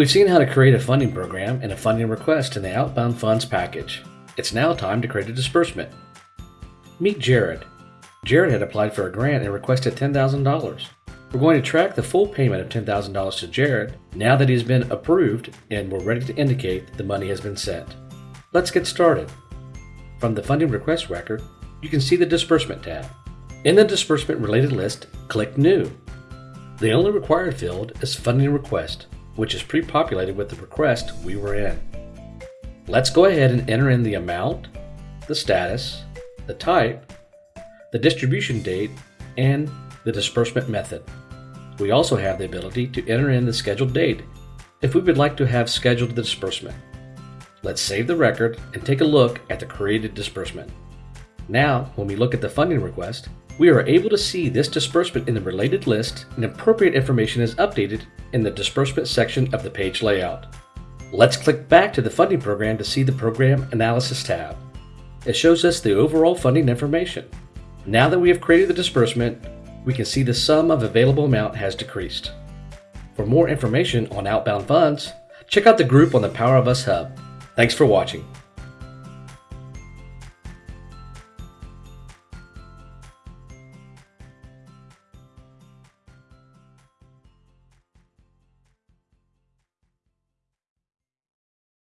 We've seen how to create a funding program and a funding request in the Outbound Funds package. It's now time to create a disbursement. Meet Jared. Jared had applied for a grant and requested $10,000. We're going to track the full payment of $10,000 to Jared now that he's been approved and we're ready to indicate the money has been sent. Let's get started. From the funding request record, you can see the disbursement tab. In the disbursement related list, click New. The only required field is funding request, which is pre-populated with the request we were in. Let's go ahead and enter in the amount, the status, the type, the distribution date, and the disbursement method. We also have the ability to enter in the scheduled date if we would like to have scheduled the disbursement. Let's save the record and take a look at the created disbursement. Now, when we look at the funding request, we are able to see this disbursement in the related list and appropriate information is updated in the disbursement section of the page layout. Let's click back to the funding program to see the Program Analysis tab. It shows us the overall funding information. Now that we have created the disbursement, we can see the sum of available amount has decreased. For more information on outbound funds, check out the group on the Power of Us Hub. Thanks for watching.